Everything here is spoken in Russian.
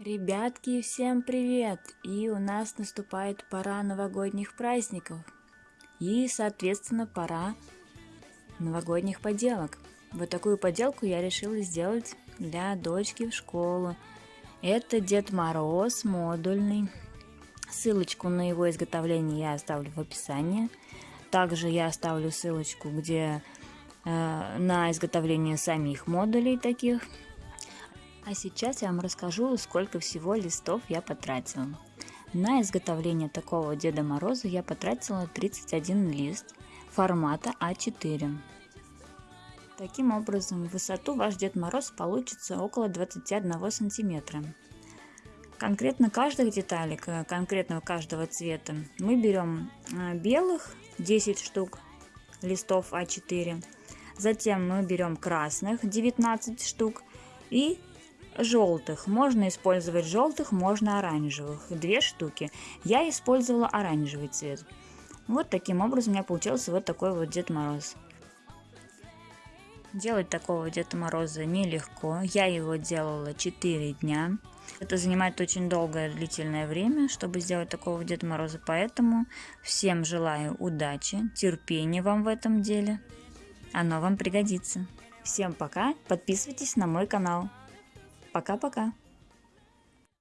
Ребятки, всем привет! И у нас наступает пора новогодних праздников. И, соответственно, пора новогодних поделок. Вот такую поделку я решила сделать для дочки в школу. Это Дед Мороз модульный. Ссылочку на его изготовление я оставлю в описании. Также я оставлю ссылочку, где э, на изготовление самих модулей таких а сейчас я вам расскажу, сколько всего листов я потратила. На изготовление такого Деда Мороза я потратила 31 лист формата А4. Таким образом, высоту ваш Дед Мороз получится около 21 сантиметра. Конкретно каждых деталек, э, конкретного каждого цвета, мы берем э, белых 10 штук листов А4, затем мы берем красных 19 штук и желтых. Можно использовать желтых, можно оранжевых. Две штуки. Я использовала оранжевый цвет. Вот таким образом у меня получился вот такой вот Дед Мороз. Делать такого Деда Мороза нелегко. Я его делала 4 дня. Это занимает очень долгое длительное время, чтобы сделать такого Деда Мороза. Поэтому всем желаю удачи, терпения вам в этом деле. Оно вам пригодится. Всем пока. Подписывайтесь на мой канал. Пока-пока.